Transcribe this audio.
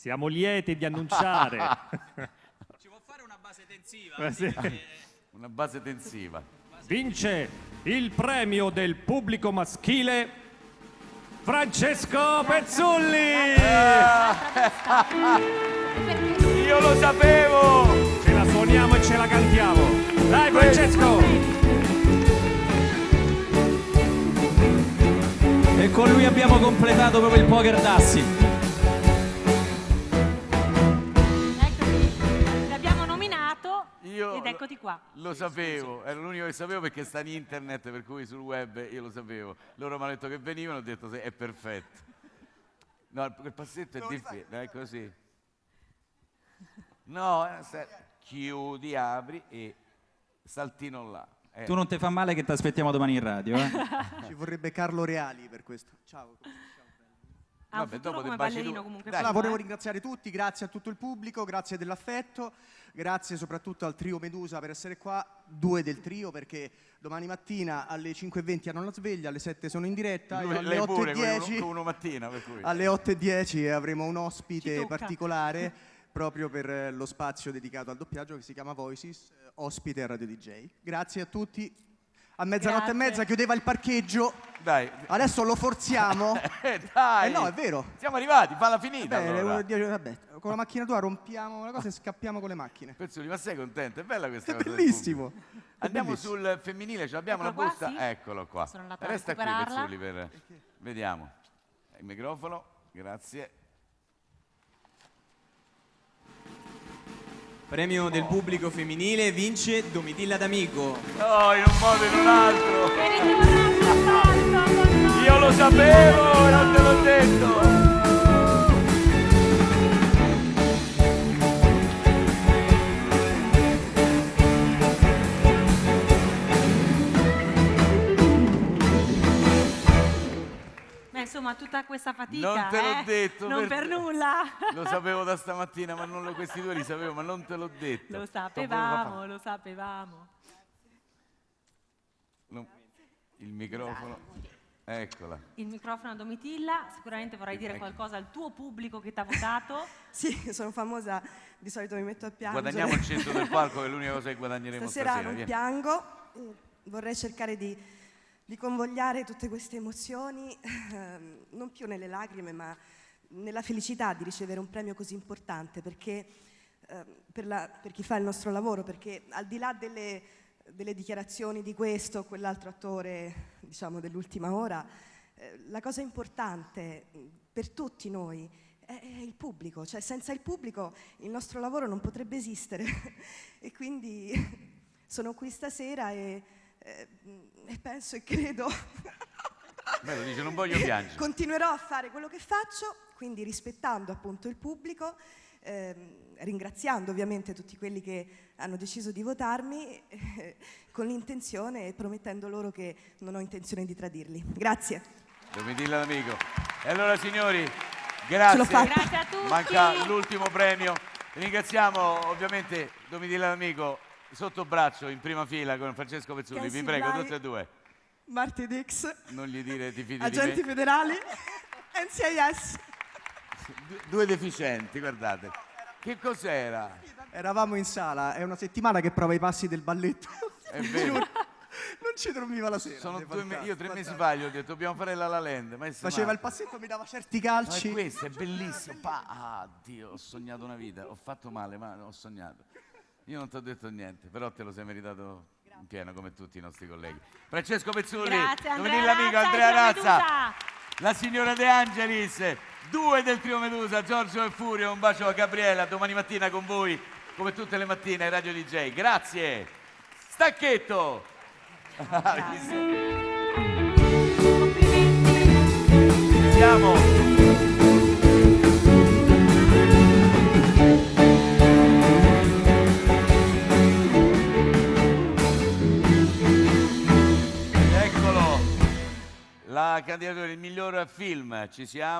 Siamo lieti di annunciare. Ci può fare una base tensiva? Sì. Perché- Una base tensiva. Vince il premio del pubblico maschile Francesco Pezzulli. Io lo sapevo! Ce la suoniamo e ce la cantiamo. Dai Francesco. E con lui abbiamo completato proprio il poker d'assi. Ed eccoti qua. Lo sapevo, era l'unico che sapevo perché sta in internet, per cui sul web io lo sapevo. Loro mi hanno detto che venivano, ho detto sì, è perfetto. No, il- passetto è difficile, è così. No, eh, chiudi, apri e saltino là. Eh, Tu non ti fa male che ti aspettiamo domani in radio, eh? Ci vorrebbe Carlo Reali per questo. Ciao. Ha Vabbè, dopo come ballerino comunque. Dai. Volevo eh. ringraziare tutti, grazie a tutto il pubblico, grazie dell'affetto, grazie soprattutto al trio Medusa per essere qua, due del trio perché domani mattina alle 5.20 hanno la sveglia, alle 7 sono in diretta lui- alle lei pure, con uno, 8.10 con uno mattina, per cui. alle 8.10 avremo un ospite particolare proprio per eh, lo spazio dedicato al doppiaggio che si chiama Voices, eh, ospite a Radio DJ. Grazie a tutti. A mezzanotte Grazie. e mezza chiudeva il parcheggio, Dai, adesso lo forziamo. eh, dai. Eh no, è vero. Siamo arrivati, falla finita Beh, allora. le- die- vabbè, con la macchina tua rompiamo una cosa e scappiamo con le macchine. Pezzoli, ma sei contento? È bella questa È cosa bellissimo. Andiamo bellissimo. sul femminile, ce l'abbiamo la Eccolo qua, busta? sì. Eccolo qua. Sono andata a Resta qui. Pezzoli per... Vediamo. Il microfono, grazie. Premio del pubblico femminile vince Domitilla D'Amico. No, in un modo o in un altro. Io lo sapevo, non te l'ho detto. Insomma, tutta questa fatica. Non te l'ho eh? detto, Non per- per nulla. Lo sapevo da stamattina, ma non lo, questi due li sapevo, ma non te l'ho detto. Lo sapevamo, lo sapevamo. no, Il microfono, eccola. Il microfono a Domitilla, sicuramente vorrai dire Ecco. qualcosa al tuo pubblico che ti ha votato. Sì, sono famosa, di solito mi metto a piangere. Guadagniamo il centro del palco, che è l'unica cosa che guadagneremo Stasera stasera. non vieni. piango, vorrei cercare di, di convogliare tutte queste emozioni, ehm, non più nelle lacrime, ma nella felicità di ricevere un premio così importante, perché ehm, per, la- per chi fa il nostro lavoro, perché al di là delle, delle dichiarazioni di questo o quell'altro attore, diciamo, dell'ultima ora, eh, la cosa importante mh, per tutti noi è il pubblico, cioè senza il pubblico il nostro lavoro non potrebbe esistere. E quindi sono qui stasera e, eh, e penso e credo Beh, lo dice, non voglio piangere. continuerò a fare quello che faccio, quindi rispettando appunto il pubblico, ehm, ringraziando ovviamente tutti quelli che hanno deciso di votarmi eh, con l'intenzione e promettendo loro che non ho intenzione di tradirli. Grazie. Domitilla l'amico. E allora signori, grazie. Grazie a tutti. Manca l'ultimo premio. Ringraziamo ovviamente Domitilla l'amico sotto braccio in prima fila con Francesco Pezzulli. Vi prego, tutte e due. Marti Dix, Non gli dire ti fidi agenti di me. federali, NCIS. Du- Due deficienti, guardate. Che cos'era? Eravamo in sala, è una settimana che prova i passi del balletto. È vero. non ci dormiva la sera. Sono due me- io tre mesi fa gli ho detto dobbiamo fare la La Land. Ma Faceva il matto. passetto, mi dava certi Ma è calci. questo, è bellissimo. Pa- ah, Dio, ho sognato una vita. Ho fatto male, ma ho sognato. Io non ti ho detto niente, però te lo sei meritato in pieno come tutti i nostri colleghi. Francesco Pezzulli, Grazie Andrea Domitilla Amico, Razza, Andrea Razza, la signora De Angelis, due del trio Medusa, Giorgio e Furio. Un bacio a Gabriela, domani mattina con voi, come tutte le mattine, Radio DJ. Grazie. Stacchetto. Complimenti. Siamo. Candidatura del miglior film, ci siamo.